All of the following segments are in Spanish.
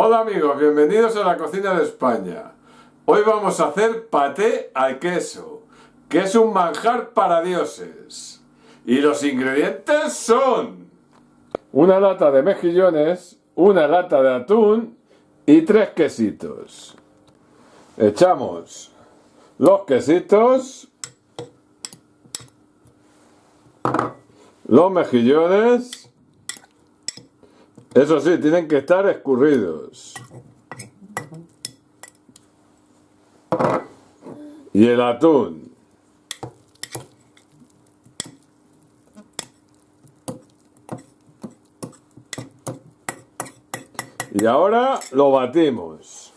Hola amigos, bienvenidos a la cocina de España. Hoy vamos a hacer paté al queso, que es un manjar para dioses. Y los ingredientes son... Una lata de mejillones, una lata de atún y tres quesitos. Echamos los quesitos, los mejillones, eso sí, tienen que estar escurridos. Y el atún. Y ahora lo batimos.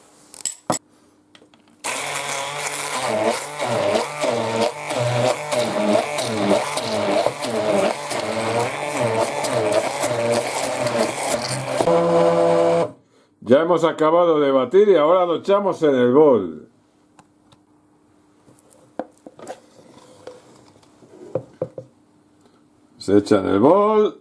Hemos acabado de batir y ahora lo echamos en el bol. Se echa en el bol.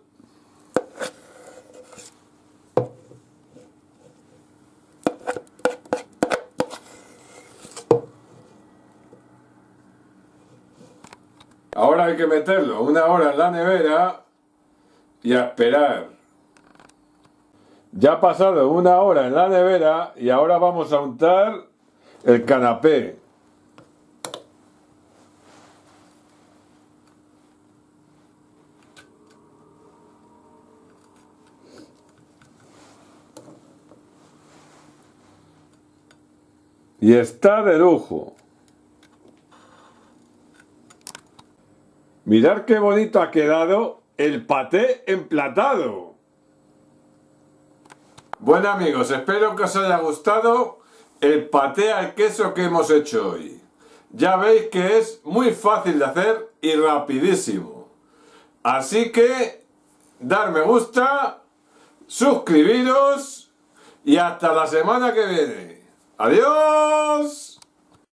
Ahora hay que meterlo una hora en la nevera y a esperar. Ya ha pasado una hora en la nevera y ahora vamos a untar el canapé. Y está de lujo. Mirad qué bonito ha quedado el paté emplatado. Bueno amigos, espero que os haya gustado el paté al queso que hemos hecho hoy. Ya veis que es muy fácil de hacer y rapidísimo. Así que, dar me gusta, suscribiros y hasta la semana que viene. ¡Adiós!